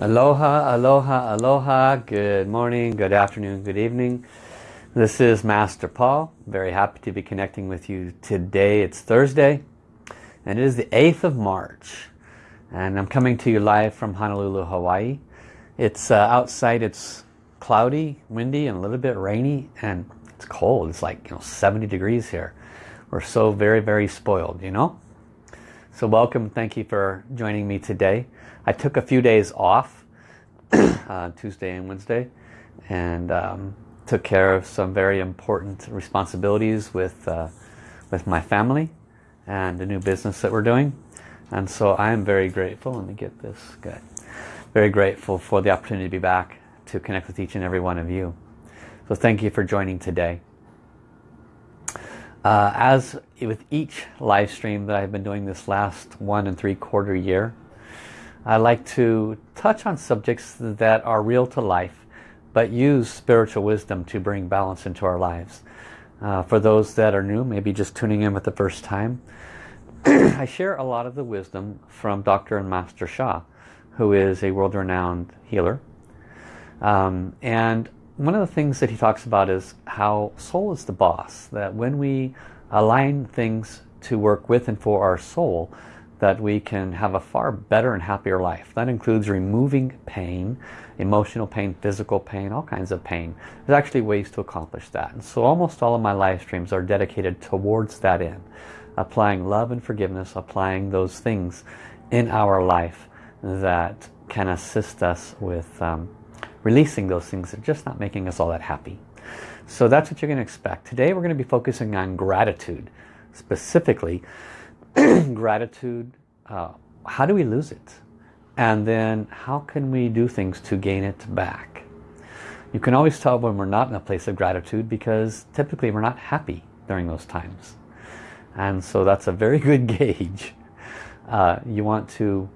Aloha, aloha, aloha. Good morning, good afternoon, good evening. This is Master Paul. Very happy to be connecting with you today. It's Thursday and it is the 8th of March. And I'm coming to you live from Honolulu, Hawaii. It's uh, outside, it's cloudy, windy, and a little bit rainy. And it's cold. It's like you know 70 degrees here. We're so very, very spoiled, you know? So welcome. Thank you for joining me today. I took a few days off, uh, Tuesday and Wednesday, and um, took care of some very important responsibilities with, uh, with my family and the new business that we're doing. And so I am very grateful. Let me get this good. Very grateful for the opportunity to be back to connect with each and every one of you. So thank you for joining today. Uh, as with each live stream that I've been doing this last one and three quarter year, I like to touch on subjects that are real to life but use spiritual wisdom to bring balance into our lives. Uh, for those that are new, maybe just tuning in with the first time, I share a lot of the wisdom from Dr. and Master Sha, who is a world-renowned healer. Um, and one of the things that he talks about is how soul is the boss, that when we align things to work with and for our soul, that we can have a far better and happier life. That includes removing pain, emotional pain, physical pain, all kinds of pain. There's actually ways to accomplish that. And so almost all of my live streams are dedicated towards that end. Applying love and forgiveness, applying those things in our life that can assist us with um, releasing those things are just not making us all that happy. So that's what you're going to expect. Today we're going to be focusing on gratitude. Specifically, gratitude, uh, how do we lose it? And then how can we do things to gain it back? You can always tell when we're not in a place of gratitude because typically we're not happy during those times. And so that's a very good gauge. Uh, you want to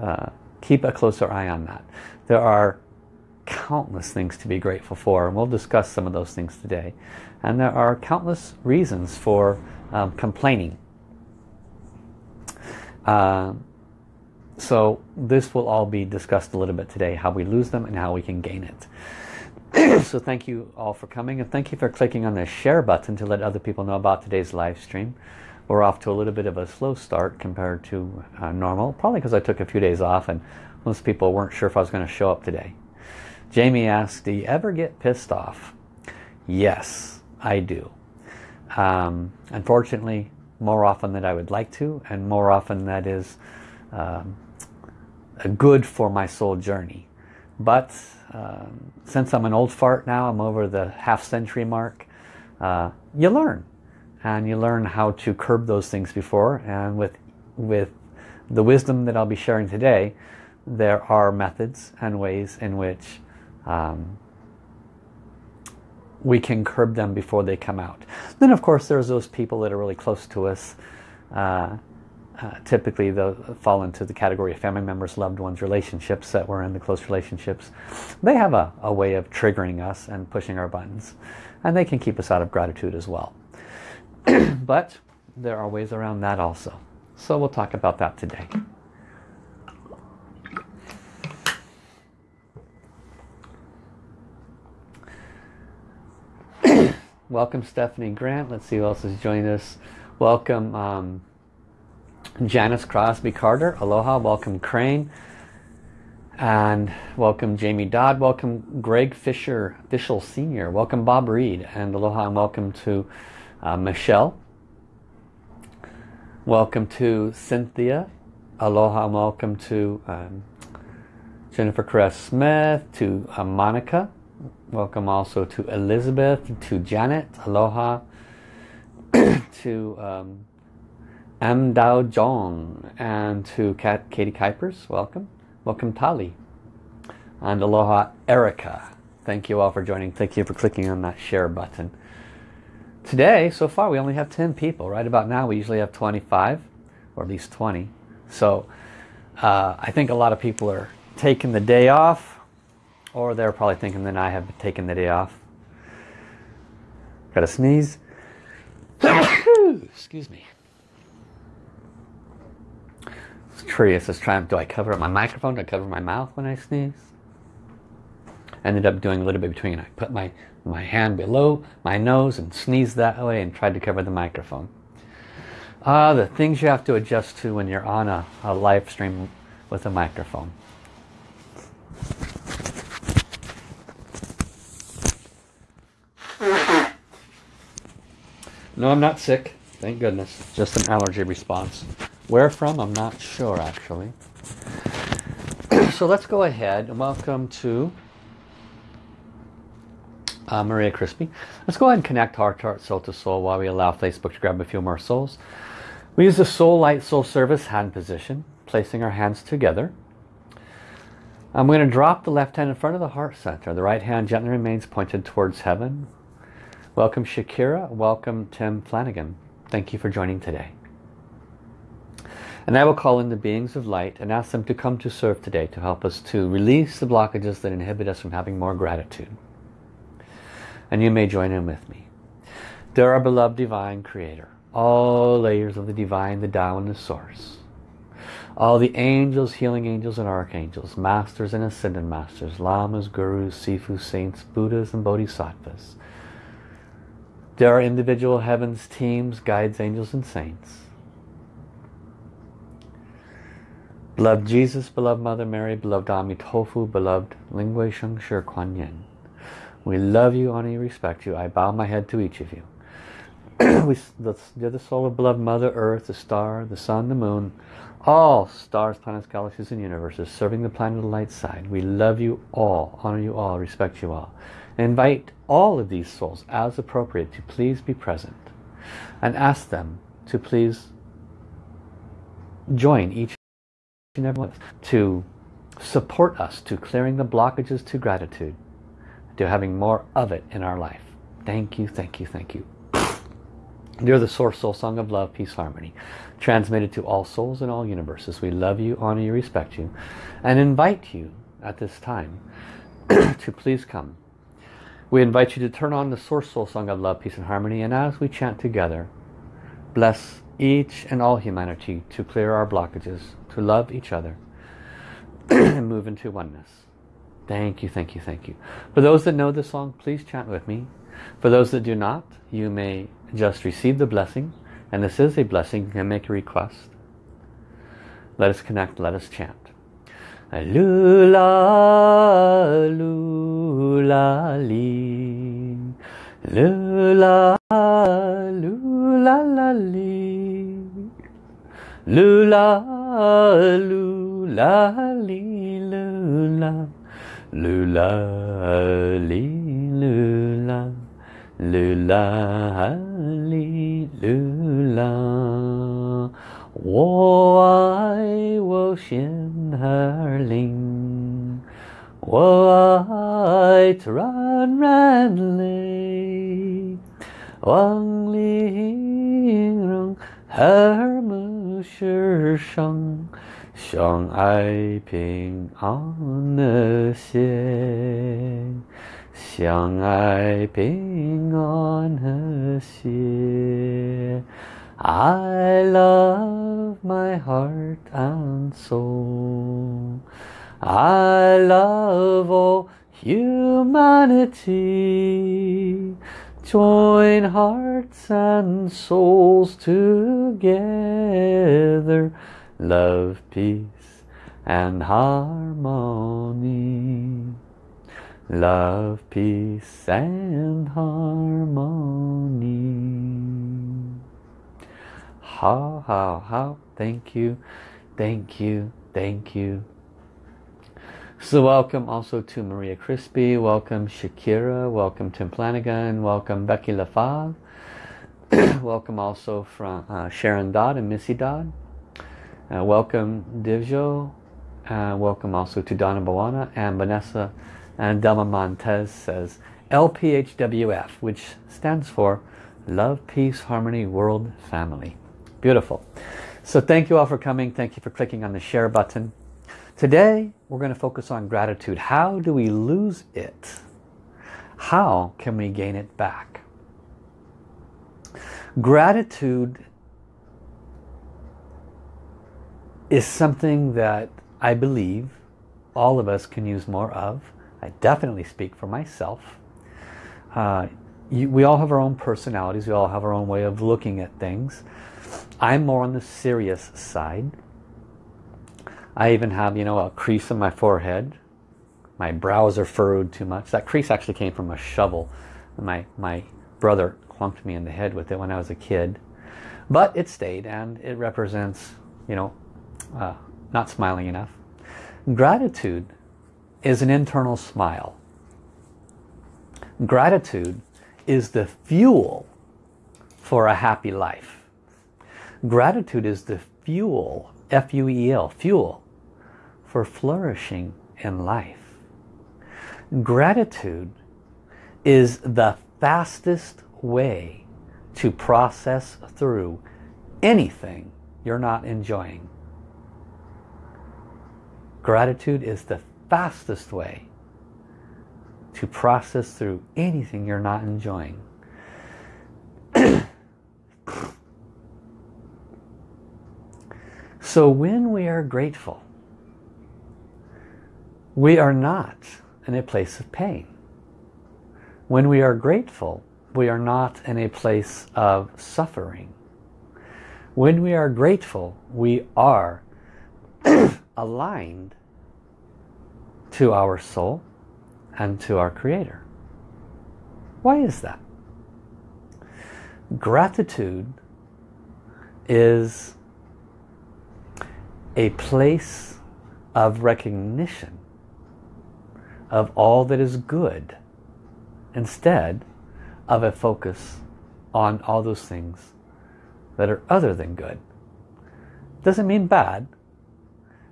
uh, keep a closer eye on that. There are countless things to be grateful for and we'll discuss some of those things today. And there are countless reasons for um, complaining uh, so this will all be discussed a little bit today, how we lose them and how we can gain it. so thank you all for coming and thank you for clicking on the share button to let other people know about today's live stream. We're off to a little bit of a slow start compared to uh, normal, probably because I took a few days off and most people weren't sure if I was going to show up today. Jamie asked, do you ever get pissed off? Yes, I do. Um, unfortunately, more often than I would like to and more often that is um, good for my soul journey. But um, since I'm an old fart now, I'm over the half century mark, uh, you learn. And you learn how to curb those things before. And with, with the wisdom that I'll be sharing today, there are methods and ways in which um, we can curb them before they come out. Then of course there's those people that are really close to us. Uh, uh, typically they'll fall into the category of family members, loved ones, relationships that we're in the close relationships. They have a, a way of triggering us and pushing our buttons. And they can keep us out of gratitude as well. but there are ways around that also. So we'll talk about that today. Welcome Stephanie Grant. Let's see who else has joined us. Welcome um, Janice Crosby Carter. Aloha. Welcome Crane. And welcome Jamie Dodd. Welcome Greg Fisher Fishel Sr. Welcome Bob Reed. And aloha and welcome to uh, Michelle. Welcome to Cynthia. Aloha and welcome to um, Jennifer Caress Smith, to uh, Monica. Welcome also to Elizabeth, to Janet, aloha, to um, M. Dao Jong, and to Kat, Katie Kuipers, welcome. Welcome Tali. And aloha Erica. Thank you all for joining. Thank you for clicking on that share button. Today, so far, we only have 10 people. Right about now, we usually have 25, or at least 20. So uh, I think a lot of people are taking the day off or they're probably thinking that I have taken the day off. Got a sneeze. Excuse me. was curious as trying, do I cover up my microphone? Do I cover my mouth when I sneeze? Ended up doing a little bit between. I put my, my hand below my nose and sneezed that way and tried to cover the microphone. Ah, uh, the things you have to adjust to when you're on a, a live stream with a microphone. No, I'm not sick. Thank goodness. Just an allergy response. Where from? I'm not sure actually. so let's go ahead and welcome to uh, Maria Crispy. Let's go ahead and connect heart to heart, soul to soul while we allow Facebook to grab a few more souls. We use the Soul Light Soul Service hand position, placing our hands together. I'm going to drop the left hand in front of the heart center. The right hand gently remains pointed towards heaven. Welcome Shakira. Welcome Tim Flanagan. Thank you for joining today. And I will call in the beings of light and ask them to come to serve today to help us to release the blockages that inhibit us from having more gratitude. And you may join in with me. Dear our beloved divine creator, all layers of the divine, the Tao and the source, all the angels, healing angels and archangels, masters and ascended masters, lamas, gurus, sifu, saints, buddhas and bodhisattvas, there are individual heavens, teams, guides, angels, and saints. Beloved Jesus, beloved Mother Mary, beloved Amitofu, beloved Ling Hui Sheng Shi Kuan Yin. We love you, honor you, respect you. I bow my head to each of you. we, the, the soul of beloved Mother Earth, the star, the sun, the moon, all stars, planets, galaxies, and universes serving the planet of the light side. We love you all, honor you all, respect you all. Invite all of these souls as appropriate to please be present and ask them to please join each and every one to support us to clearing the blockages to gratitude to having more of it in our life. Thank you, thank you, thank you. You're the source soul song of love, peace, harmony. Transmitted to all souls in all universes. We love you, honor you, respect you. And invite you at this time to please come we invite you to turn on the Source Soul Song of Love, Peace and Harmony and as we chant together, bless each and all humanity to clear our blockages, to love each other and move into oneness. Thank you, thank you, thank you. For those that know the song, please chant with me. For those that do not, you may just receive the blessing. And this is a blessing. You can make a request. Let us connect. Let us chant. Lula, lula, li. Lula, lula, la. Lula, lula, lula. Lula, lula. Lula, lula. 我爱我心儿灵，我爱它软软泪，望玲珑和睦世上，相爱平安和谐，相爱平安和谐。I love my heart and soul. I love all humanity. Join hearts and souls together. Love, peace and harmony. Love, peace and harmony. How, how, how. Thank you, thank you, thank you. So welcome also to Maria Crispy, welcome Shakira, welcome Tim Flanagan, welcome Becky LaFave, welcome also from uh, Sharon Dodd and Missy Dodd, uh, welcome Divjo, uh, welcome also to Donna Bawana and Vanessa and Delma Montez says LPHWF, which stands for Love, Peace, Harmony, World Family. Beautiful. So thank you all for coming. Thank you for clicking on the share button. Today we're going to focus on gratitude. How do we lose it? How can we gain it back? Gratitude is something that I believe all of us can use more of. I definitely speak for myself. Uh, you, we all have our own personalities. We all have our own way of looking at things. I'm more on the serious side. I even have, you know, a crease in my forehead. My brows are furrowed too much. That crease actually came from a shovel. My, my brother clunked me in the head with it when I was a kid. But it stayed and it represents, you know, uh, not smiling enough. Gratitude is an internal smile. Gratitude is the fuel for a happy life. Gratitude is the fuel, F-U-E-L, fuel, for flourishing in life. Gratitude is the fastest way to process through anything you're not enjoying. Gratitude is the fastest way to process through anything you're not enjoying. so when we are grateful, we are not in a place of pain. When we are grateful, we are not in a place of suffering. When we are grateful, we are aligned to our soul and to our Creator. Why is that? Gratitude is a place of recognition of all that is good instead of a focus on all those things that are other than good. Doesn't mean bad,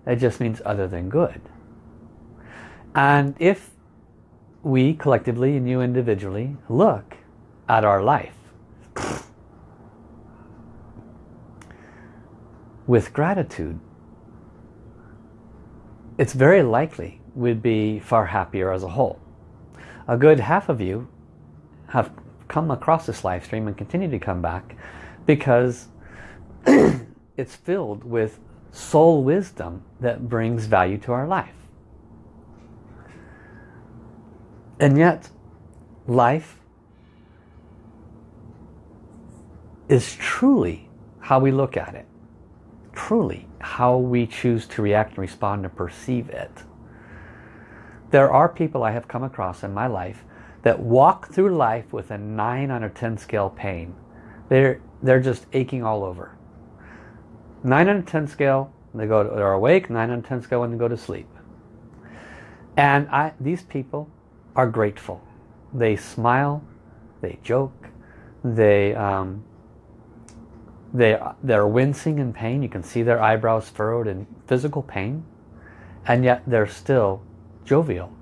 it just means other than good. And if we collectively and you individually look at our life with gratitude, it's very likely we'd be far happier as a whole. A good half of you have come across this live stream and continue to come back because it's filled with soul wisdom that brings value to our life. And yet, life is truly how we look at it. Truly how we choose to react and respond and perceive it. There are people I have come across in my life that walk through life with a 9 on a 10 scale pain. They're, they're just aching all over. 9 on a 10 scale, they go to, they're awake, 9 on a 10 scale when they go to sleep. And I, these people are grateful. They smile, they joke, they, um, they, they're wincing in pain. You can see their eyebrows furrowed in physical pain. And yet they're still jovial.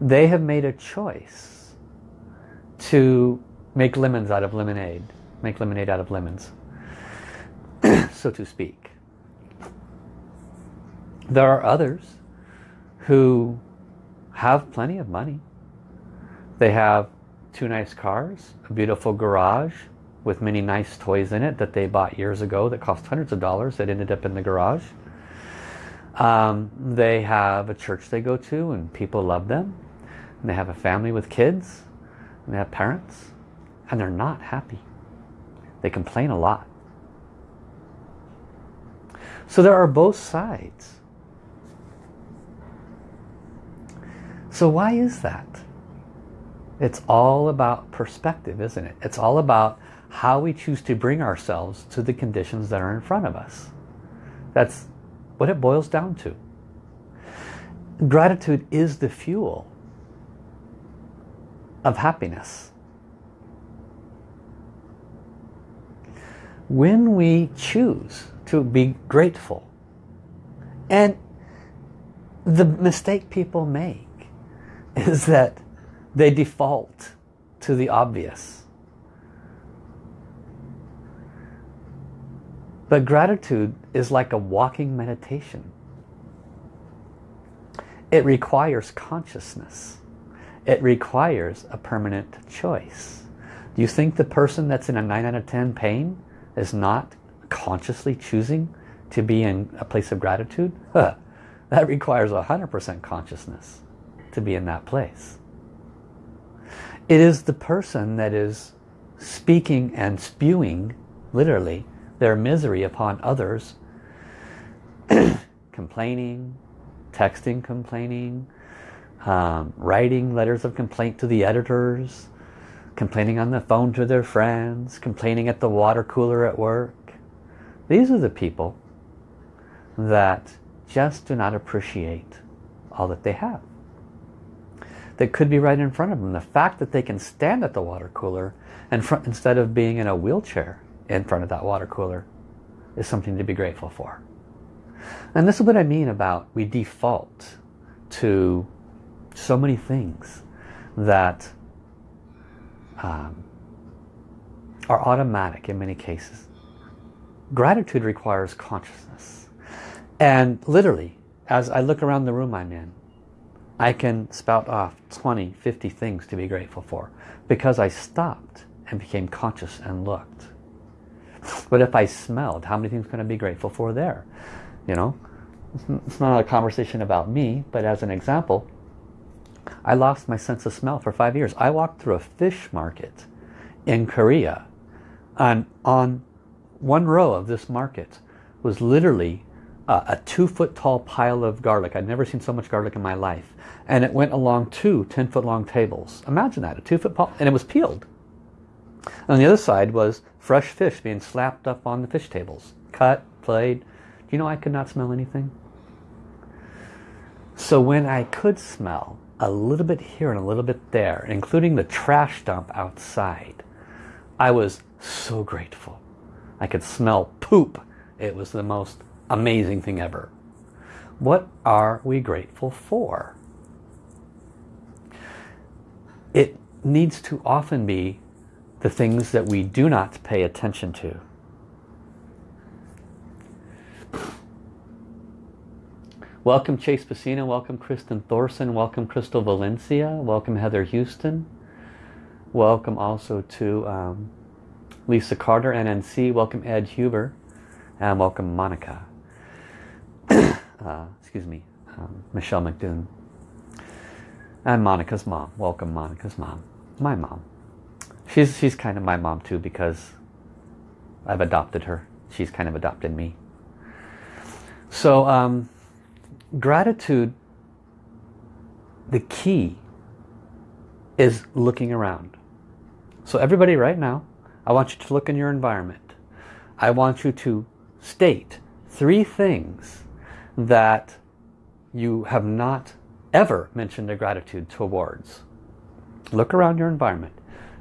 They have made a choice to make lemons out of lemonade. Make lemonade out of lemons. so to speak. There are others who have plenty of money. They have two nice cars, a beautiful garage with many nice toys in it that they bought years ago that cost hundreds of dollars that ended up in the garage. Um, they have a church they go to and people love them. And they have a family with kids and they have parents and they're not happy. They complain a lot. So there are both sides. So why is that? It's all about perspective, isn't it? It's all about how we choose to bring ourselves to the conditions that are in front of us. That's what it boils down to. Gratitude is the fuel of happiness. When we choose to be grateful, and the mistake people make is that they default to the obvious. But gratitude is like a walking meditation. It requires consciousness. It requires a permanent choice. Do you think the person that's in a 9 out of 10 pain is not consciously choosing to be in a place of gratitude, huh, that requires 100% consciousness to be in that place. It is the person that is speaking and spewing, literally, their misery upon others, complaining, texting complaining, um, writing letters of complaint to the editors, complaining on the phone to their friends, complaining at the water cooler at work. These are the people that just do not appreciate all that they have. That could be right in front of them. The fact that they can stand at the water cooler and instead of being in a wheelchair in front of that water cooler is something to be grateful for. And this is what I mean about we default to so many things that um, are automatic in many cases. Gratitude requires consciousness. And literally, as I look around the room I'm in, I can spout off 20, 50 things to be grateful for because I stopped and became conscious and looked. But if I smelled, how many things can I be grateful for there? You know, it's not a conversation about me, but as an example, I lost my sense of smell for five years. I walked through a fish market in Korea and on one row of this market was literally uh, a two foot tall pile of garlic. I'd never seen so much garlic in my life. And it went along two 10 foot long tables. Imagine that, a two foot pile, and it was peeled. On the other side was fresh fish being slapped up on the fish tables. Cut, played. You know I could not smell anything? So when I could smell, a little bit here and a little bit there, including the trash dump outside. I was so grateful. I could smell poop. It was the most amazing thing ever. What are we grateful for? It needs to often be the things that we do not pay attention to. Welcome Chase Pacino, welcome Kristen Thorson, welcome Crystal Valencia, welcome Heather Houston, welcome also to um, Lisa Carter, NNC, welcome Ed Huber, and welcome Monica. uh, excuse me, um, Michelle McDoon. And Monica's mom, welcome Monica's mom, my mom. She's, she's kind of my mom too because I've adopted her. She's kind of adopted me. So, um, gratitude, the key is looking around. So everybody right now, I want you to look in your environment. I want you to state three things that you have not ever mentioned a gratitude towards. Look around your environment.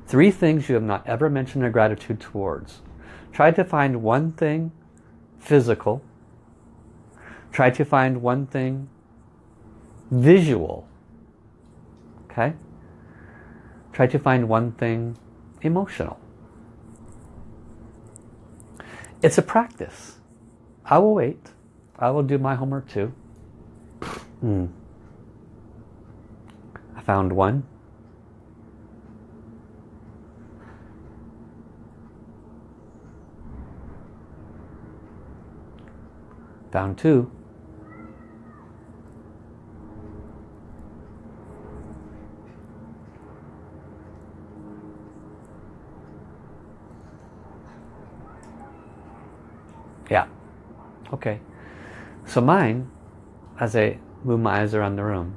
Three things you have not ever mentioned a gratitude towards. Try to find one thing physical Try to find one thing visual. Okay? Try to find one thing emotional. It's a practice. I will wait. I will do my homework too. Mm. I found one. Found two. Yeah. Okay. So mine, as I move my eyes around the room,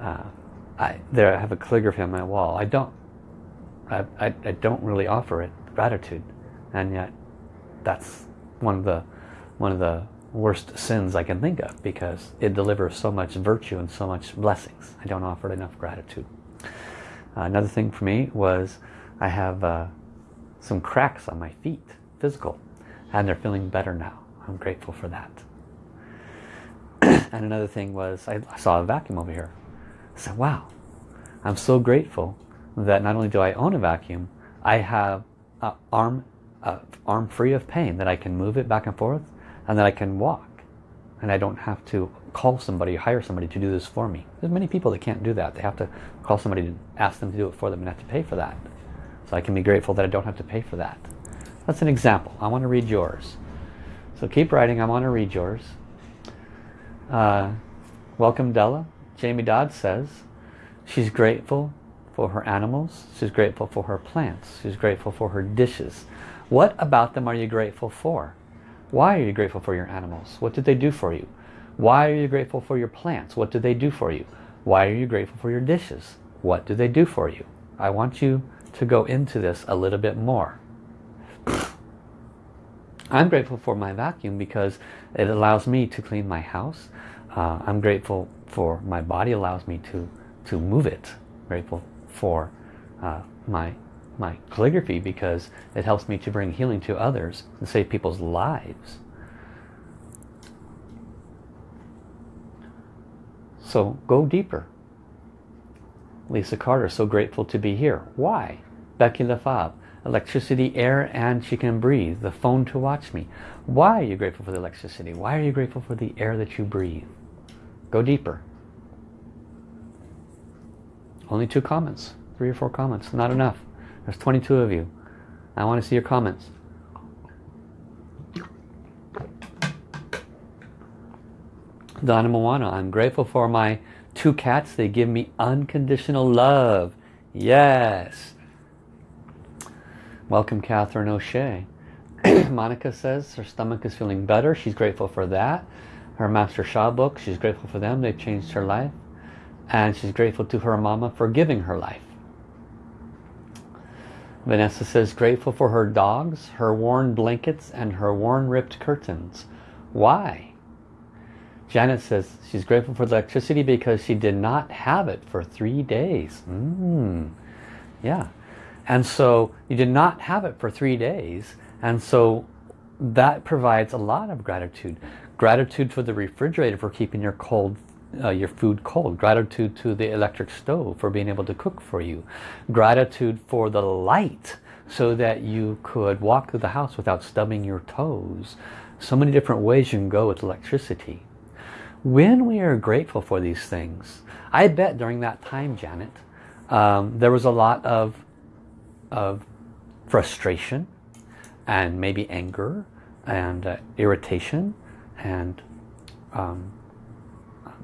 uh, I there I have a calligraphy on my wall. I don't, I, I, I don't really offer it gratitude, and yet that's one of the one of the worst sins I can think of because it delivers so much virtue and so much blessings. I don't offer enough gratitude. Uh, another thing for me was I have uh, some cracks on my feet, physical and they're feeling better now. I'm grateful for that. and another thing was I saw a vacuum over here. I said, wow, I'm so grateful that not only do I own a vacuum, I have an arm, arm free of pain, that I can move it back and forth and that I can walk. And I don't have to call somebody, hire somebody to do this for me. There's many people that can't do that. They have to call somebody to ask them to do it for them and have to pay for that. So I can be grateful that I don't have to pay for that. That's an example. I want to read yours. So keep writing. I want to read yours. Uh, welcome Della. Jamie Dodd says she's grateful for her animals. She's grateful for her plants. She's grateful for her dishes. What about them are you grateful for? Why are you grateful for your animals? What did they do for you? Why are you grateful for your plants? What did they do for you? Why are you grateful for your dishes? What do they do for you? I want you to go into this a little bit more. I'm grateful for my vacuum because it allows me to clean my house. Uh, I'm grateful for my body allows me to to move it. I'm Grateful for uh, my my calligraphy because it helps me to bring healing to others and save people's lives. So go deeper. Lisa Carter, so grateful to be here. Why? Becky LaFave, electricity, air, and she can breathe. The phone to watch me. Why are you grateful for the electricity? Why are you grateful for the air that you breathe? Go deeper. Only two comments. Three or four comments. Not enough. There's 22 of you. I want to see your comments. Donna Moana, I'm grateful for my two cats. They give me unconditional love. Yes. Welcome Catherine O'Shea. Monica says her stomach is feeling better. She's grateful for that. Her Master Sha book, she's grateful for them. They've changed her life. And she's grateful to her mama for giving her life. Vanessa says grateful for her dogs, her worn blankets, and her worn ripped curtains. Why? Janet says she's grateful for the electricity because she did not have it for three days. Mm. Yeah. And so you did not have it for three days. And so that provides a lot of gratitude. Gratitude for the refrigerator for keeping your cold uh, your food cold. Gratitude to the electric stove for being able to cook for you. Gratitude for the light so that you could walk through the house without stubbing your toes. So many different ways you can go with electricity. When we are grateful for these things, I bet during that time, Janet, um, there was a lot of, of frustration and maybe anger and uh, irritation and um,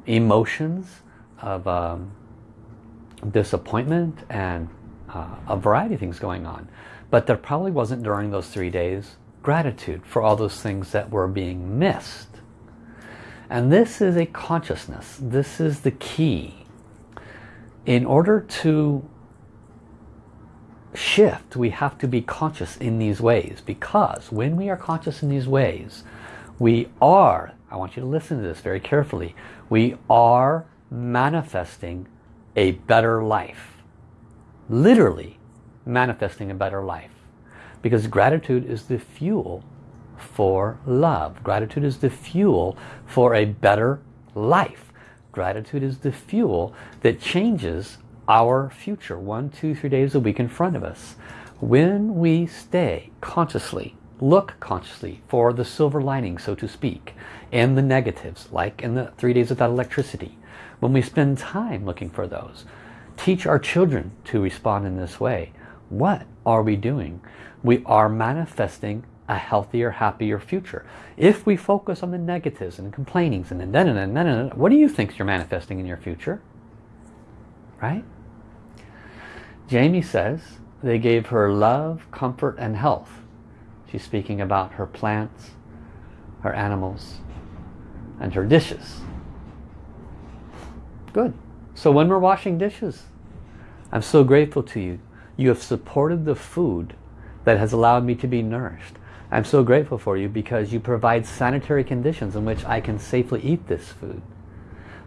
emotions of um, disappointment and uh, a variety of things going on. But there probably wasn't during those three days gratitude for all those things that were being missed. And this is a consciousness. This is the key. In order to shift, we have to be conscious in these ways because when we are conscious in these ways, we are, I want you to listen to this very carefully, we are manifesting a better life. Literally manifesting a better life. Because gratitude is the fuel for love. Gratitude is the fuel for a better life. Gratitude is the fuel that changes our future one, two, three days a week in front of us. When we stay consciously Look consciously for the silver lining, so to speak, and the negatives, like in the three days without electricity. When we spend time looking for those, teach our children to respond in this way. What are we doing? We are manifesting a healthier, happier future. If we focus on the negatives and complainings and then, then, then, then, what do you think you're manifesting in your future? Right? Jamie says they gave her love, comfort, and health. She's speaking about her plants, her animals, and her dishes. Good. So when we're washing dishes, I'm so grateful to you. You have supported the food that has allowed me to be nourished. I'm so grateful for you because you provide sanitary conditions in which I can safely eat this food.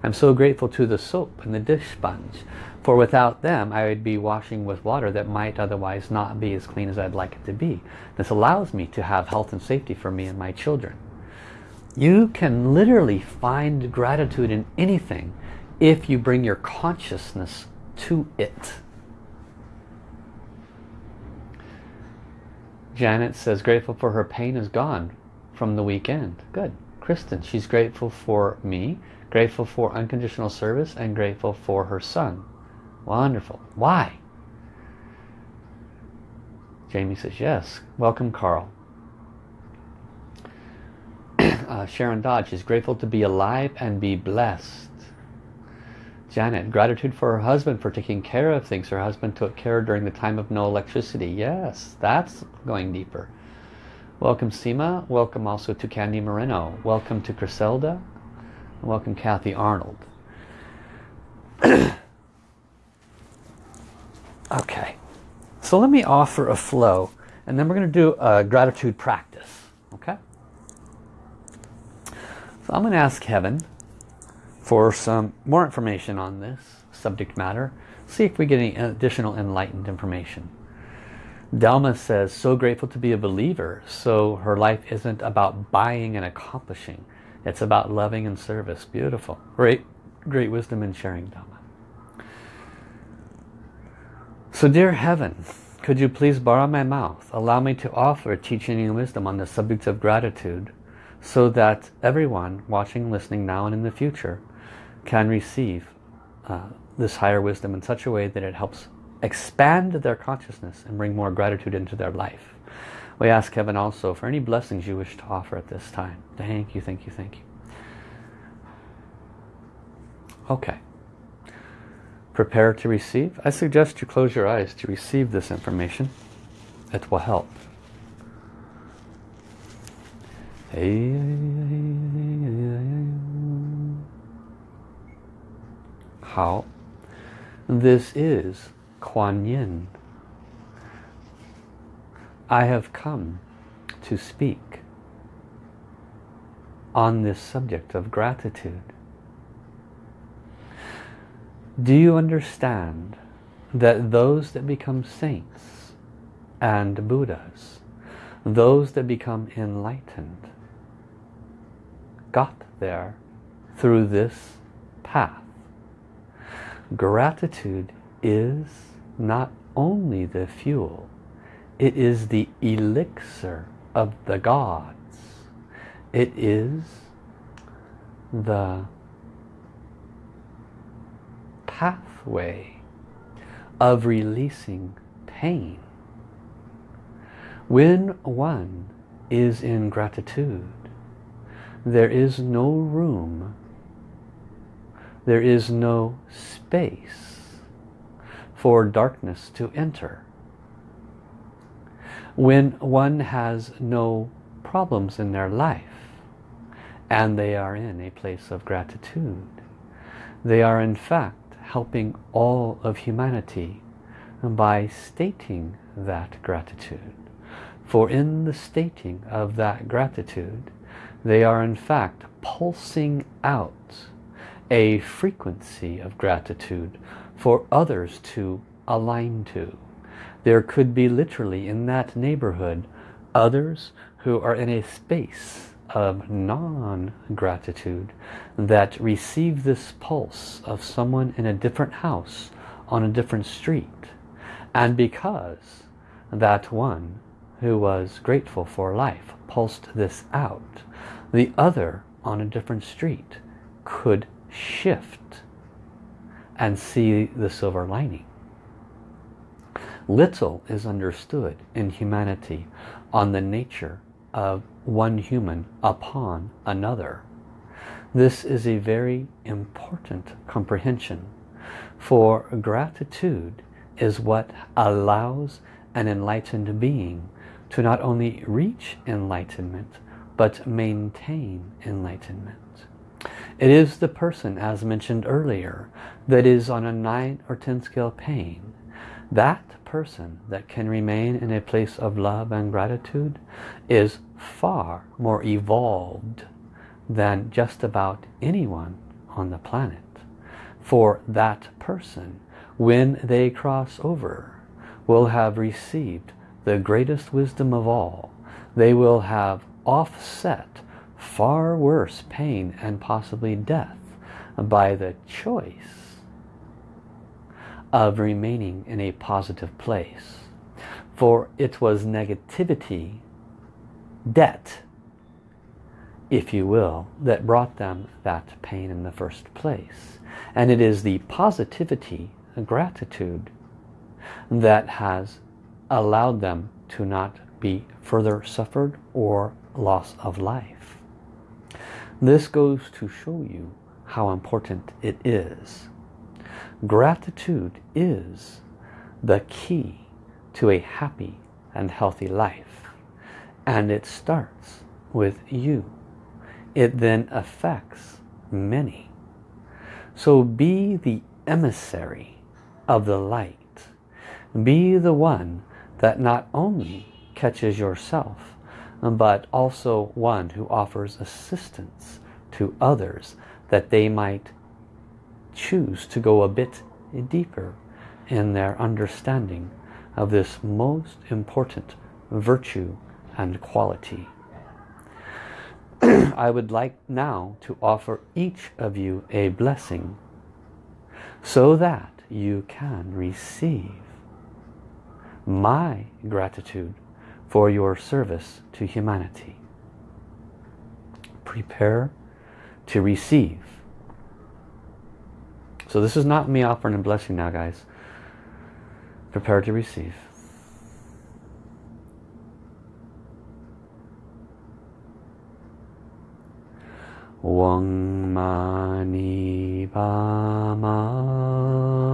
I'm so grateful to the soap and the dish sponge for without them, I would be washing with water that might otherwise not be as clean as I'd like it to be. This allows me to have health and safety for me and my children. You can literally find gratitude in anything if you bring your consciousness to it. Janet says grateful for her pain is gone from the weekend. Good. Kristen, she's grateful for me, grateful for unconditional service, and grateful for her son. Wonderful. Why? Jamie says, yes. Welcome, Carl. Uh, Sharon Dodge is grateful to be alive and be blessed. Janet, gratitude for her husband for taking care of things her husband took care during the time of no electricity. Yes, that's going deeper. Welcome Seema. Welcome also to Candy Moreno. Welcome to Griselda. Welcome Kathy Arnold. okay, so let me offer a flow and then we're going to do a gratitude practice. Okay? So I'm going to ask Heaven for some more information on this subject matter. See if we get any additional enlightened information. Delma says, so grateful to be a believer. So her life isn't about buying and accomplishing. It's about loving and service. Beautiful. Great, great wisdom in sharing, Delma. So dear Heaven, could you please borrow my mouth? Allow me to offer teaching and wisdom on the subject of gratitude so that everyone watching, and listening now and in the future can receive uh, this higher wisdom in such a way that it helps expand their consciousness and bring more gratitude into their life. We ask Heaven also for any blessings you wish to offer at this time. Thank you, thank you, thank you. Okay prepare to receive, I suggest you close your eyes to receive this information. It will help. How? This is Kuan Yin. I have come to speak on this subject of gratitude. Do you understand that those that become saints and Buddhas, those that become enlightened, got there through this path? Gratitude is not only the fuel, it is the elixir of the gods. It is the pathway of releasing pain. When one is in gratitude, there is no room, there is no space for darkness to enter. When one has no problems in their life and they are in a place of gratitude, they are in fact helping all of humanity by stating that gratitude. For in the stating of that gratitude, they are in fact pulsing out a frequency of gratitude for others to align to. There could be literally in that neighborhood others who are in a space of non-gratitude that receive this pulse of someone in a different house on a different street. And because that one who was grateful for life pulsed this out, the other on a different street could shift and see the silver lining. Little is understood in humanity on the nature of one human upon another. This is a very important comprehension for gratitude is what allows an enlightened being to not only reach enlightenment but maintain enlightenment. It is the person, as mentioned earlier, that is on a 9 or 10 scale pain. That person that can remain in a place of love and gratitude is far more evolved than just about anyone on the planet. For that person, when they cross over, will have received the greatest wisdom of all. They will have offset far worse pain and possibly death by the choice of remaining in a positive place. For it was negativity, debt, if you will, that brought them that pain in the first place. And it is the positivity, gratitude, that has allowed them to not be further suffered or loss of life. This goes to show you how important it is. Gratitude is the key to a happy and healthy life. And it starts with you. It then affects many. So be the emissary of the light. Be the one that not only catches yourself, but also one who offers assistance to others that they might choose to go a bit deeper in their understanding of this most important virtue and quality. I would like now to offer each of you a blessing so that you can receive my gratitude for your service to humanity. Prepare to receive. So this is not me offering a blessing now, guys. Prepare to receive. Weng Mani Ba Ma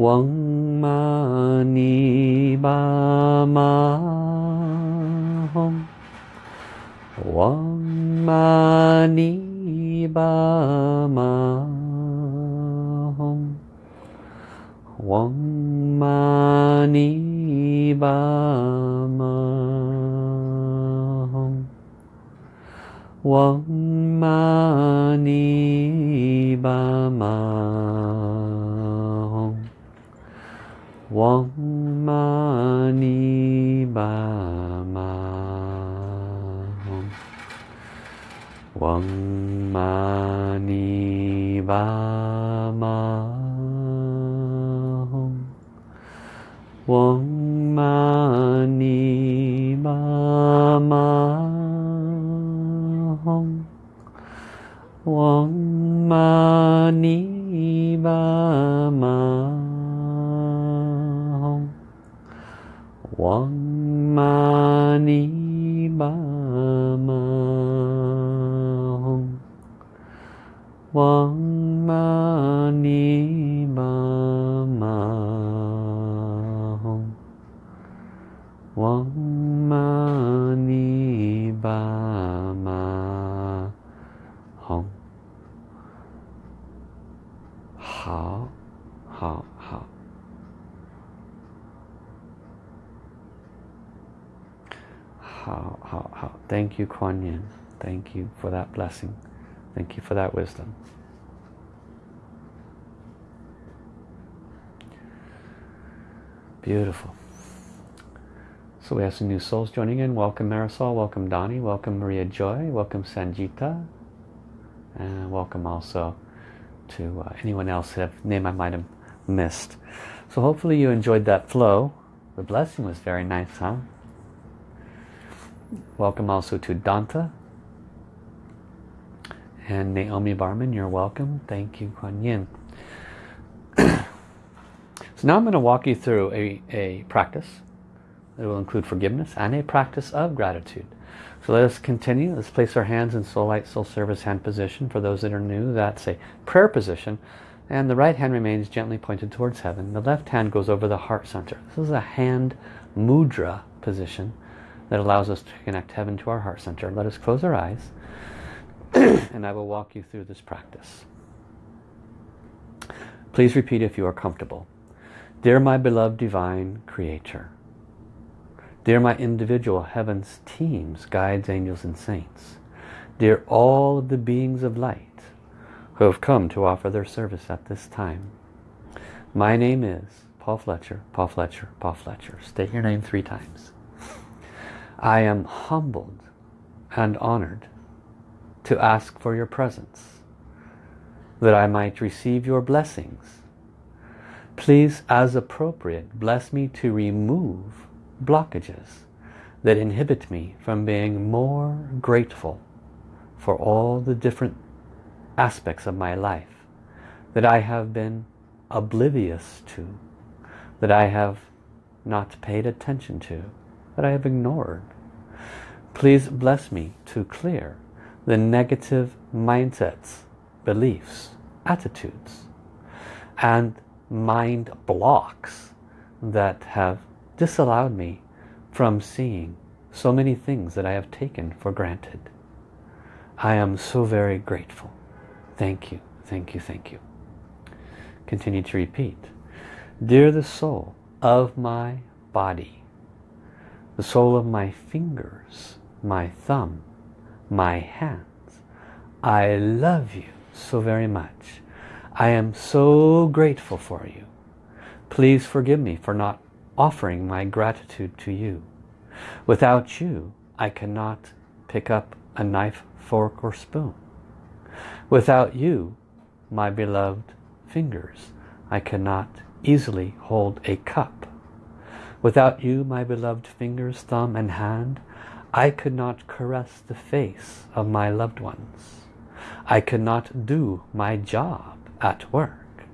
嗡嘛呢叭嘛吽，嗡嘛呢叭嘛吽，嗡嘛呢叭嘛吽，嗡嘛呢叭嘛。嗡玛尼巴玛，嗡玛尼巴玛，嗡玛尼巴玛，嗡玛尼巴玛。王玛尼巴玛吽，王。Kuan Yin. Thank you for that blessing. Thank you for that wisdom. Beautiful. So we have some new souls joining in. Welcome Marisol, welcome Donnie, welcome Maria Joy, welcome Sanjita, and welcome also to uh, anyone else that name I might have missed. So hopefully you enjoyed that flow. The blessing was very nice, huh? Welcome also to Danta and Naomi Barman. You're welcome. Thank you, Kuan Yin. so now I'm going to walk you through a, a practice it will include forgiveness and a practice of gratitude. So let us continue. Let's place our hands in soul light, soul service hand position. For those that are new, that's a prayer position. And the right hand remains gently pointed towards heaven. The left hand goes over the heart center. This is a hand mudra position that allows us to connect heaven to our heart center. Let us close our eyes and I will walk you through this practice. Please repeat if you are comfortable. Dear my beloved divine creator, Dear my individual heavens teams, guides, angels and saints. Dear all of the beings of light who have come to offer their service at this time. My name is Paul Fletcher, Paul Fletcher, Paul Fletcher. State your name three times. I am humbled and honored to ask for your presence, that I might receive your blessings. Please, as appropriate, bless me to remove blockages that inhibit me from being more grateful for all the different aspects of my life that I have been oblivious to, that I have not paid attention to, that I have ignored. Please bless me to clear the negative mindsets, beliefs, attitudes, and mind blocks that have disallowed me from seeing so many things that I have taken for granted. I am so very grateful. Thank you, thank you, thank you. Continue to repeat. Dear the soul of my body, the soul of my fingers, my thumb, my hands, I love you so very much. I am so grateful for you. Please forgive me for not offering my gratitude to you. Without you, I cannot pick up a knife, fork or spoon. Without you, my beloved fingers, I cannot easily hold a cup. Without you, my beloved fingers, thumb and hand, I could not caress the face of my loved ones. I could not do my job at work.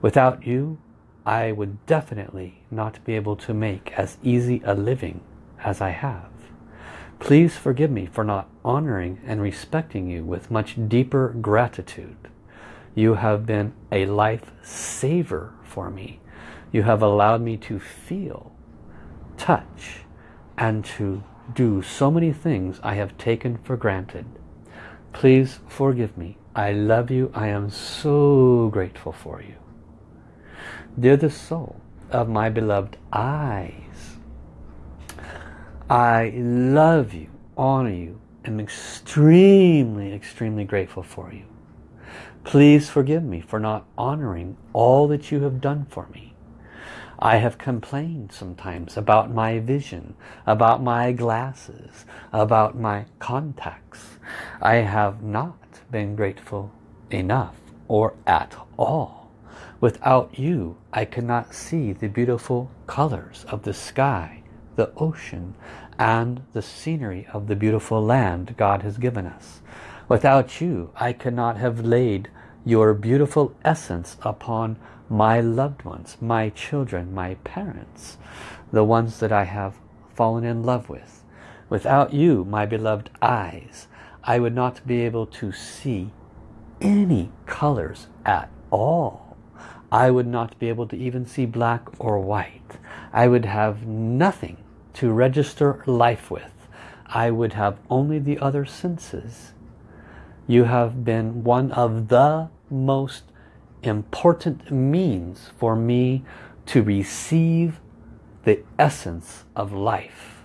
Without you, I would definitely not be able to make as easy a living as I have. Please forgive me for not honoring and respecting you with much deeper gratitude. You have been a life saver for me. You have allowed me to feel, touch, and to do so many things I have taken for granted. Please forgive me. I love you. I am so grateful for you. Dear the soul of my beloved eyes, I love you, honor you, am extremely, extremely grateful for you. Please forgive me for not honoring all that you have done for me. I have complained sometimes about my vision, about my glasses, about my contacts. I have not been grateful enough or at all. Without you, I cannot see the beautiful colors of the sky, the ocean, and the scenery of the beautiful land God has given us. Without you, I could not have laid your beautiful essence upon my loved ones, my children, my parents, the ones that I have fallen in love with. Without you, my beloved eyes, I would not be able to see any colors at all. I would not be able to even see black or white. I would have nothing to register life with. I would have only the other senses. You have been one of the most important means for me to receive the essence of life.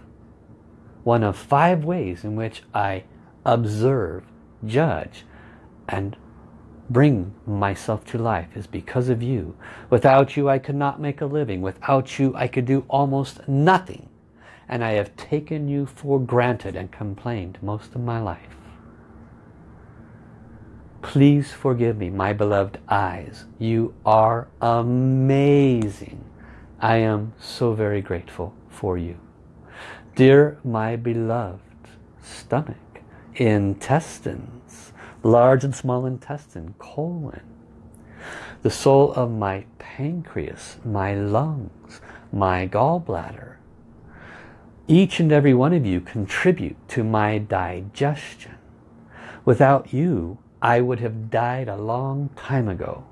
One of five ways in which I observe, judge, and bring myself to life is because of you. Without you I could not make a living. Without you I could do almost nothing. And I have taken you for granted and complained most of my life. Please forgive me, my beloved eyes. You are amazing. I am so very grateful for you. Dear my beloved stomach, intestines, large and small intestine, colon, the soul of my pancreas, my lungs, my gallbladder. Each and every one of you contribute to my digestion. Without you, I would have died a long time ago.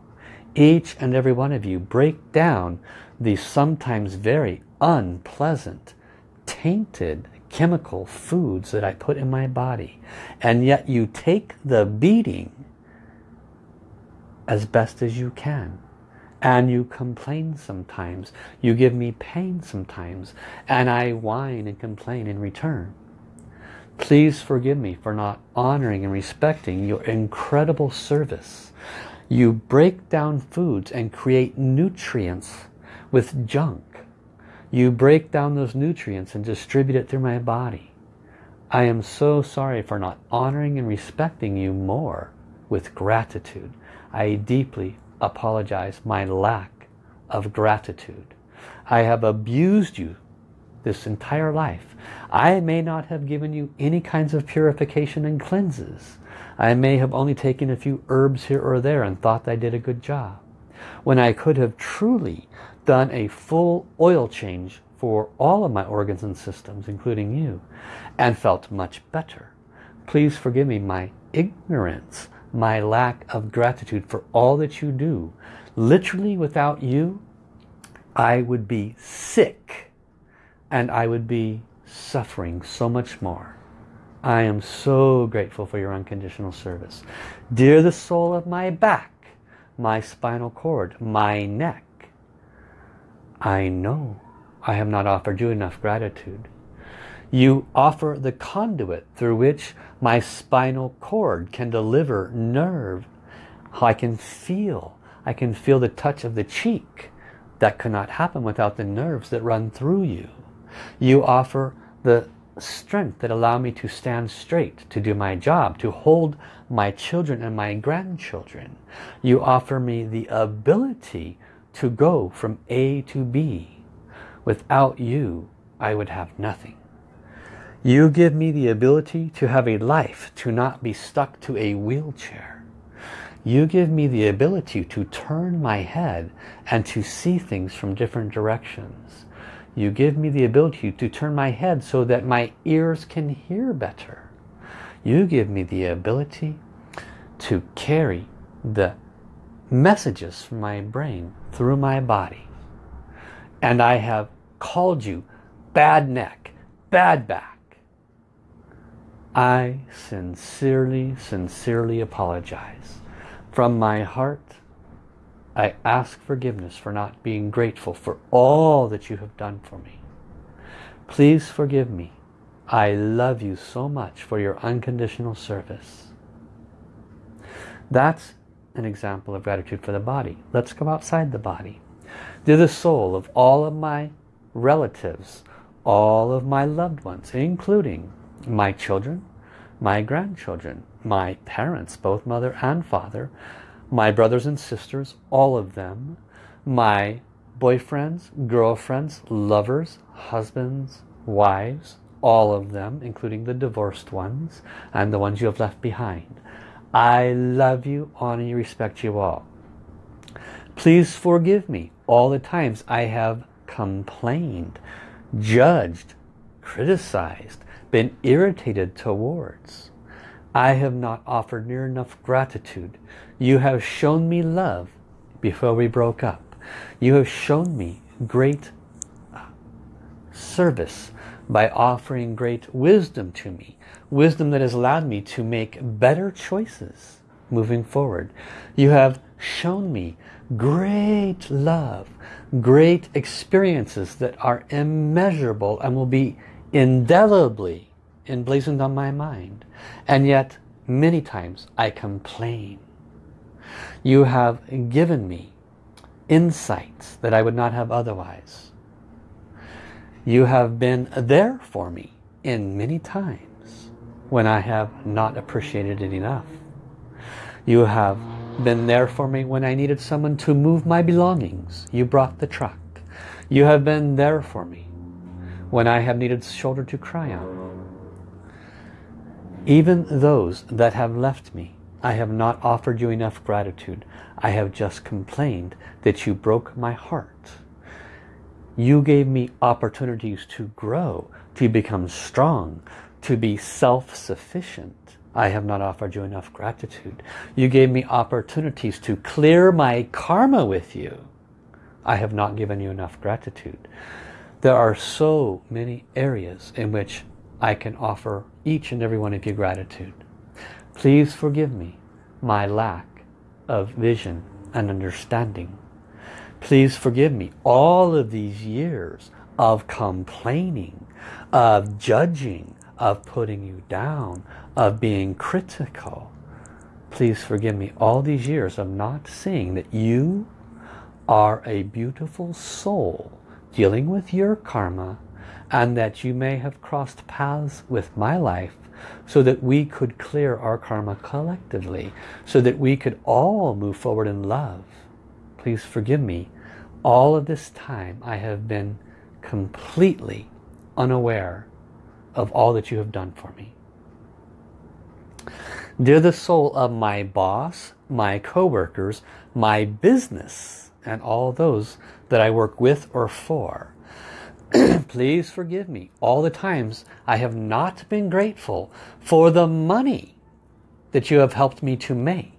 Each and every one of you break down the sometimes very unpleasant, tainted chemical foods that I put in my body. And yet you take the beating as best as you can. And you complain sometimes. You give me pain sometimes. And I whine and complain in return. Please forgive me for not honoring and respecting your incredible service. You break down foods and create nutrients with junk. You break down those nutrients and distribute it through my body. I am so sorry for not honoring and respecting you more with gratitude. I deeply apologize my lack of gratitude. I have abused you this entire life. I may not have given you any kinds of purification and cleanses. I may have only taken a few herbs here or there and thought I did a good job. When I could have truly done a full oil change for all of my organs and systems, including you, and felt much better. Please forgive me my ignorance, my lack of gratitude for all that you do. Literally without you, I would be sick and I would be suffering so much more. I am so grateful for your unconditional service. Dear the soul of my back, my spinal cord, my neck, I know I have not offered you enough gratitude. You offer the conduit through which my spinal cord can deliver nerve. I can feel. I can feel the touch of the cheek. That cannot happen without the nerves that run through you. You offer the strength that allow me to stand straight, to do my job, to hold my children and my grandchildren. You offer me the ability to go from A to B. Without you, I would have nothing. You give me the ability to have a life, to not be stuck to a wheelchair. You give me the ability to turn my head and to see things from different directions. You give me the ability to turn my head so that my ears can hear better. You give me the ability to carry the messages from my brain through my body. And I have called you bad neck, bad back, I sincerely, sincerely apologize. From my heart, I ask forgiveness for not being grateful for all that you have done for me. Please forgive me. I love you so much for your unconditional service. That's an example of gratitude for the body. Let's go outside the body. To the soul of all of my relatives, all of my loved ones, including my children, my grandchildren, my parents, both mother and father, my brothers and sisters, all of them, my boyfriends, girlfriends, lovers, husbands, wives, all of them, including the divorced ones and the ones you have left behind. I love you, honor you, respect you all. Please forgive me all the times I have complained, judged, criticized, been irritated towards. I have not offered near enough gratitude. You have shown me love before we broke up. You have shown me great uh, service by offering great wisdom to me. Wisdom that has allowed me to make better choices moving forward. You have shown me great love, great experiences that are immeasurable and will be indelibly emblazoned on my mind. And yet, many times I complain. You have given me insights that I would not have otherwise. You have been there for me in many times when I have not appreciated it enough. You have been there for me when I needed someone to move my belongings. You brought the truck. You have been there for me when I have needed shoulder to cry on. Even those that have left me, I have not offered you enough gratitude. I have just complained that you broke my heart. You gave me opportunities to grow, to become strong, to be self-sufficient. I have not offered you enough gratitude. You gave me opportunities to clear my karma with you. I have not given you enough gratitude. There are so many areas in which I can offer each and every one of you gratitude. Please forgive me my lack of vision and understanding. Please forgive me all of these years of complaining, of judging, of putting you down, of being critical. Please forgive me all these years of not seeing that you are a beautiful soul dealing with your karma and that you may have crossed paths with my life so that we could clear our karma collectively, so that we could all move forward in love. Please forgive me. All of this time I have been completely unaware of all that you have done for me. Dear the soul of my boss, my co-workers, my business, and all those that I work with or for. Please forgive me all the times I have not been grateful for the money that you have helped me to make.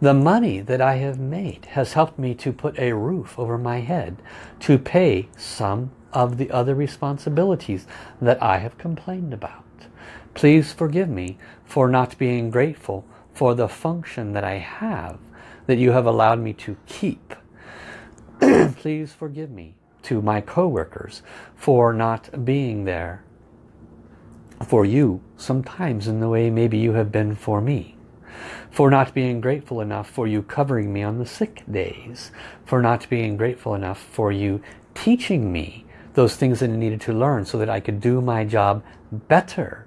The money that I have made has helped me to put a roof over my head, to pay some of the other responsibilities that I have complained about. Please forgive me for not being grateful for the function that I have that you have allowed me to keep. Please forgive me to my co-workers for not being there for you sometimes in the way maybe you have been for me for not being grateful enough for you covering me on the sick days for not being grateful enough for you teaching me those things that I needed to learn so that I could do my job better.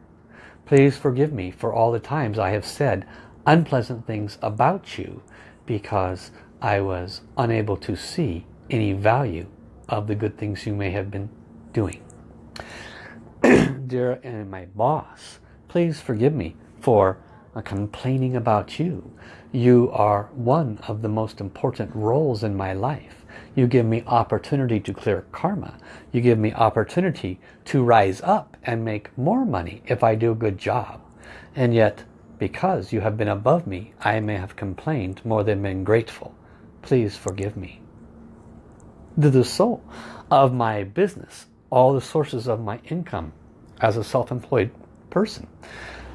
Please forgive me for all the times I have said unpleasant things about you because I was unable to see any value of the good things you may have been doing. Dear and my boss, please forgive me for uh, complaining about you. You are one of the most important roles in my life. You give me opportunity to clear karma. You give me opportunity to rise up and make more money if I do a good job. And yet, because you have been above me, I may have complained more than been grateful. Please forgive me to the soul of my business, all the sources of my income as a self-employed person.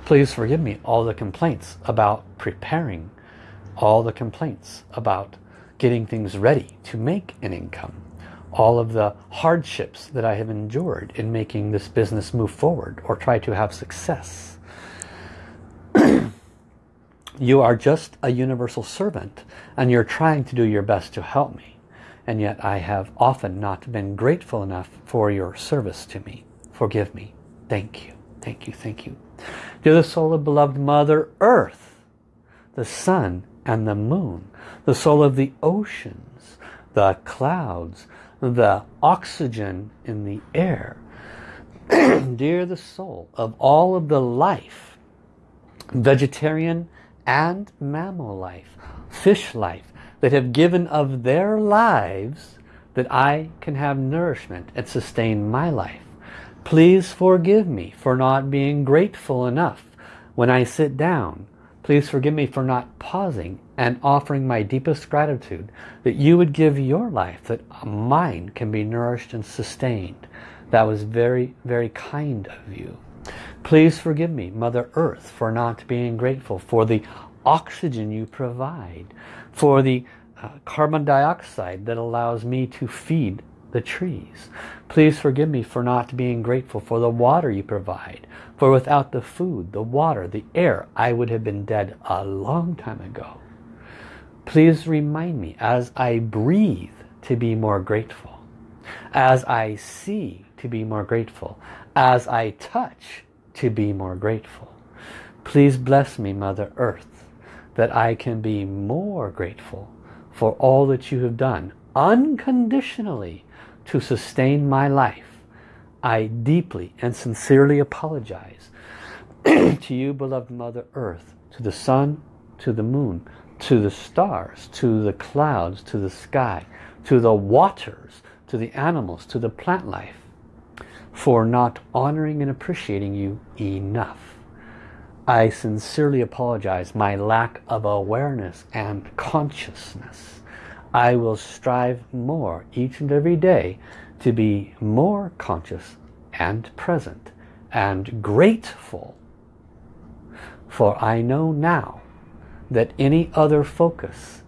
Please forgive me all the complaints about preparing, all the complaints about getting things ready to make an income, all of the hardships that I have endured in making this business move forward or try to have success. you are just a universal servant and you're trying to do your best to help me and yet I have often not been grateful enough for your service to me. Forgive me. Thank you. Thank you. Thank you. Dear the soul of beloved Mother Earth, the sun and the moon, the soul of the oceans, the clouds, the oxygen in the air. Dear the soul of all of the life, vegetarian and mammal life, fish life, that have given of their lives that I can have nourishment and sustain my life. Please forgive me for not being grateful enough when I sit down. Please forgive me for not pausing and offering my deepest gratitude that you would give your life, that mine can be nourished and sustained. That was very, very kind of you. Please forgive me, Mother Earth, for not being grateful for the oxygen you provide, for the uh, carbon dioxide that allows me to feed the trees. Please forgive me for not being grateful for the water you provide. For without the food, the water, the air, I would have been dead a long time ago. Please remind me as I breathe to be more grateful. As I see to be more grateful. As I touch to be more grateful. Please bless me, Mother Earth, that I can be more grateful for all that you have done unconditionally to sustain my life. I deeply and sincerely apologize to you, beloved Mother Earth, to the sun, to the moon, to the stars, to the clouds, to the sky, to the waters, to the animals, to the plant life, for not honoring and appreciating you enough. I sincerely apologize my lack of awareness and consciousness. I will strive more each and every day to be more conscious and present and grateful. For I know now that any other focus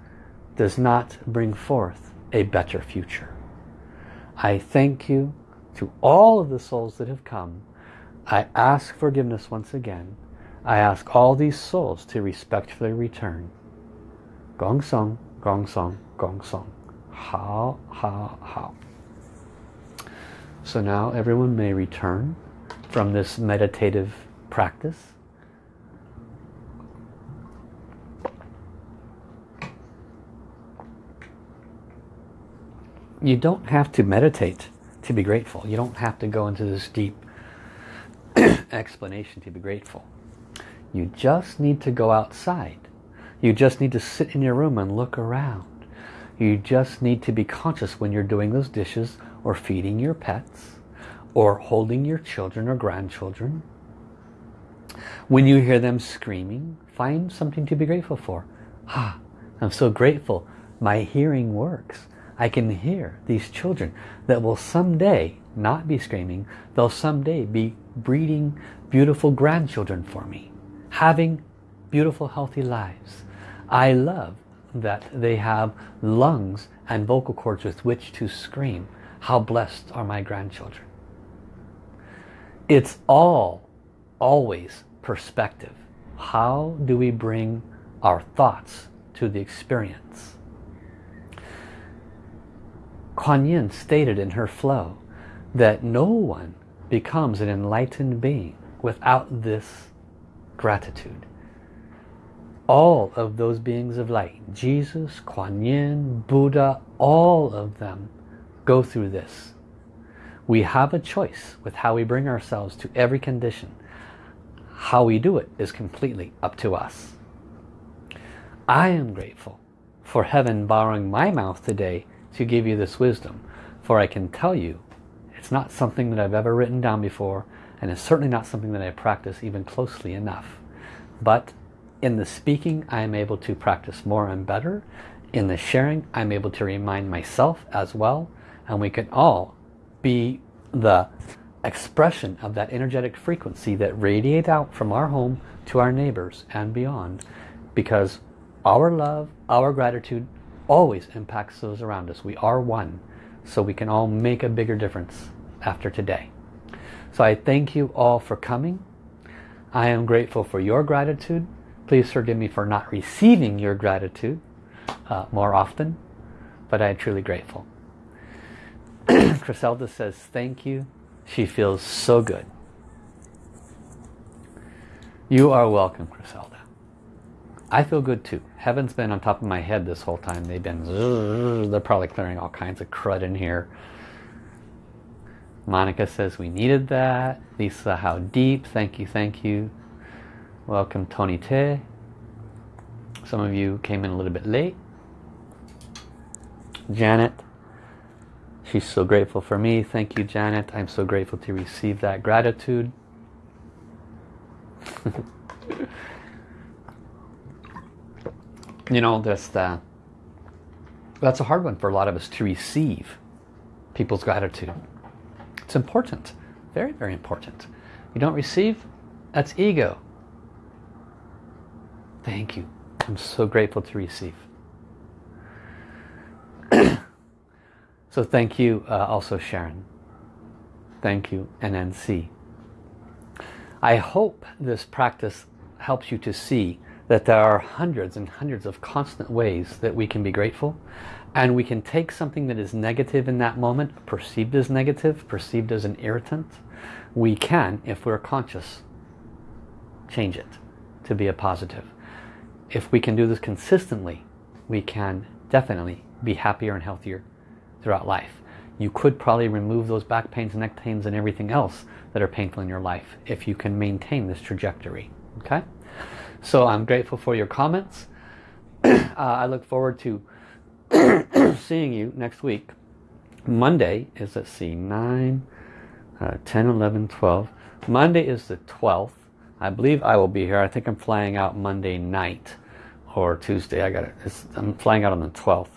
does not bring forth a better future. I thank you to all of the souls that have come. I ask forgiveness once again I ask all these souls to respectfully return. Gong Song, Gong Song, Gong Song. Hao, hao, hao. So now everyone may return from this meditative practice. You don't have to meditate to be grateful. You don't have to go into this deep explanation to be grateful. You just need to go outside. You just need to sit in your room and look around. You just need to be conscious when you're doing those dishes or feeding your pets or holding your children or grandchildren. When you hear them screaming, find something to be grateful for. Ah, I'm so grateful my hearing works. I can hear these children that will someday not be screaming. They'll someday be breeding beautiful grandchildren for me. Having beautiful healthy lives. I love that they have lungs and vocal cords with which to scream. How blessed are my grandchildren. It's all always perspective. How do we bring our thoughts to the experience? Kuan Yin stated in her flow that no one becomes an enlightened being without this gratitude. All of those beings of light, Jesus, Kuan Yin, Buddha, all of them go through this. We have a choice with how we bring ourselves to every condition. How we do it is completely up to us. I am grateful for heaven borrowing my mouth today to give you this wisdom. For I can tell you, it's not something that I've ever written down before, and it's certainly not something that I practice even closely enough. But in the speaking, I am able to practice more and better. In the sharing, I'm able to remind myself as well. And we can all be the expression of that energetic frequency that radiate out from our home to our neighbors and beyond. Because our love, our gratitude always impacts those around us. We are one. So we can all make a bigger difference after today. So I thank you all for coming. I am grateful for your gratitude. Please forgive me for not receiving your gratitude uh, more often. But I am truly grateful. Criselda says thank you. She feels so good. You are welcome, Criselda. I feel good too. Heaven's been on top of my head this whole time. They've been, they're probably clearing all kinds of crud in here. Monica says we needed that. Lisa, how deep. Thank you, thank you. Welcome, Tony Te. Some of you came in a little bit late. Janet, she's so grateful for me. Thank you, Janet. I'm so grateful to receive that gratitude. you know, that's the, that's a hard one for a lot of us to receive people's gratitude. It's important. Very, very important. You don't receive, that's ego. Thank you. I'm so grateful to receive. so thank you uh, also Sharon. Thank you NNC. I hope this practice helps you to see that there are hundreds and hundreds of constant ways that we can be grateful and we can take something that is negative in that moment, perceived as negative, perceived as an irritant, we can, if we're conscious, change it to be a positive. If we can do this consistently, we can definitely be happier and healthier throughout life. You could probably remove those back pains, neck pains, and everything else that are painful in your life if you can maintain this trajectory. Okay? So I'm grateful for your comments. uh, I look forward to seeing you next week. Monday is, let's see, 9, uh, 10, 11, 12. Monday is the 12th. I believe I will be here. I think I'm flying out Monday night or Tuesday. I got it. I'm flying out on the 12th.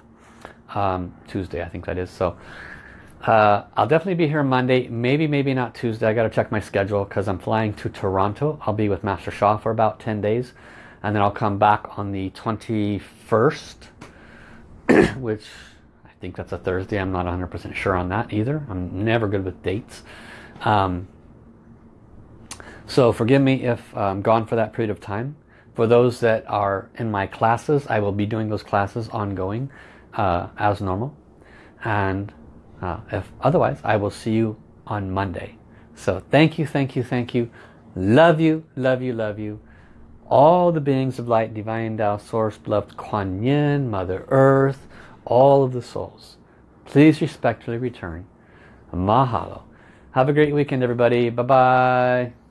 Um, Tuesday, I think that is. So uh, I'll definitely be here Monday. Maybe, maybe not Tuesday. I got to check my schedule because I'm flying to Toronto. I'll be with Master Sha for about 10 days. And then I'll come back on the 21st, which I think that's a Thursday. I'm not 100% sure on that either. I'm never good with dates. Um, so forgive me if I'm gone for that period of time. For those that are in my classes, I will be doing those classes ongoing uh, as normal. And uh, if otherwise, I will see you on Monday. So thank you, thank you, thank you. Love you, love you, love you. All the beings of light, divine Tao, source, beloved Kuan Yin, Mother Earth, all of the souls. Please respectfully return. Mahalo. Have a great weekend, everybody. Bye-bye.